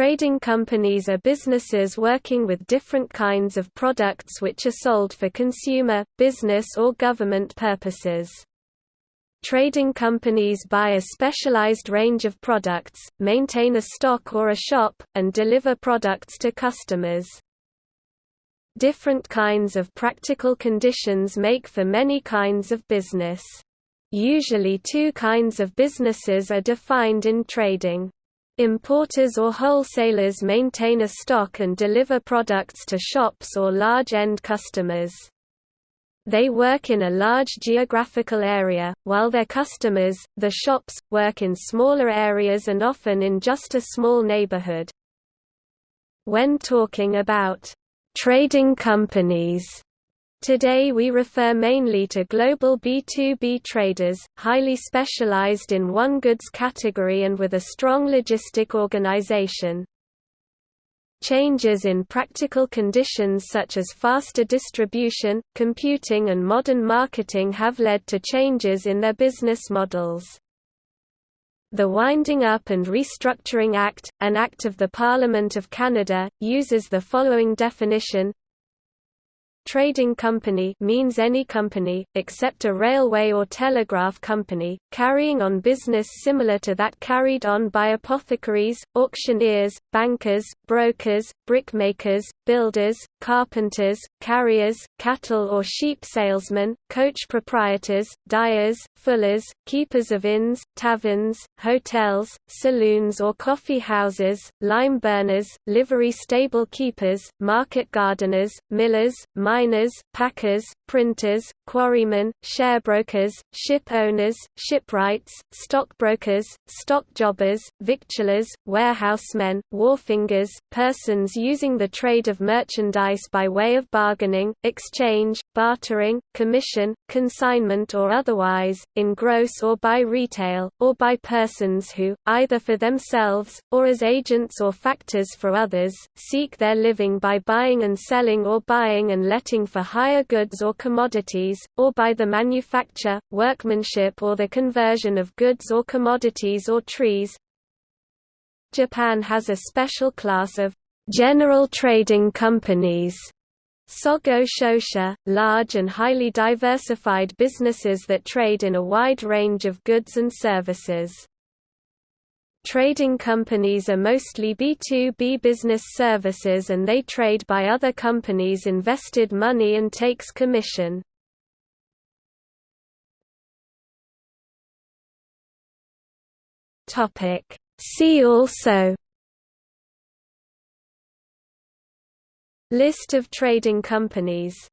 Trading companies are businesses working with different kinds of products which are sold for consumer, business or government purposes. Trading companies buy a specialized range of products, maintain a stock or a shop, and deliver products to customers. Different kinds of practical conditions make for many kinds of business. Usually two kinds of businesses are defined in trading. Importers or wholesalers maintain a stock and deliver products to shops or large end customers. They work in a large geographical area, while their customers, the shops, work in smaller areas and often in just a small neighborhood. When talking about trading companies, Today we refer mainly to global B2B traders, highly specialized in one goods category and with a strong logistic organization. Changes in practical conditions such as faster distribution, computing and modern marketing have led to changes in their business models. The Winding Up and Restructuring Act, an act of the Parliament of Canada, uses the following definition Trading company means any company, except a railway or telegraph company, carrying on business similar to that carried on by apothecaries, auctioneers, bankers, brokers, brickmakers, builders, carpenters, carriers, cattle or sheep salesmen, coach proprietors, dyers, fullers, keepers of inns, taverns, hotels, saloons or coffee houses, lime burners, livery stable keepers, market gardeners, millers, miners, packers, printers, quarrymen, sharebrokers, ship owners, shipwrights, stockbrokers, stockjobbers, victuallers, warehousemen, wharfingers, persons using the trade of merchandise by way of bargaining, exchange, bartering, commission, consignment or otherwise, in gross or by retail, or by persons who, either for themselves, or as agents or factors for others, seek their living by buying and selling or buying and letting for hire goods or commodities, or by the manufacture, workmanship or the conversion of goods or commodities or trees. Japan has a special class of general trading companies Sogo Shosha, large and highly diversified businesses that trade in a wide range of goods and services. Trading companies are mostly B2B business services and they trade by other companies' invested money and takes commission. See also List of trading companies